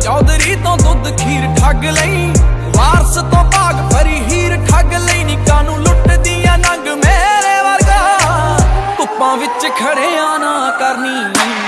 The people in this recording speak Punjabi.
ਚੌਧਰੀ ਤੋਂ ਦੁੱਧ ਖੀਰ ਠੱਗ ਲਈ, ਵਾਰਸ ਤੋਂ ਬਾਗ ਫਰੀ ਹੀਰ ਠੱਗ ਲਈ ਨੀ ਕਾਨੂੰ ਲੁੱਟਦੀਆਂ ਨੰਗ ਮੇਰੇ ਵਰਗਾ। ਧੁੱਪਾਂ ਵਿੱਚ ਖੜਿਆ ਨਾ ਕਰਨੀ।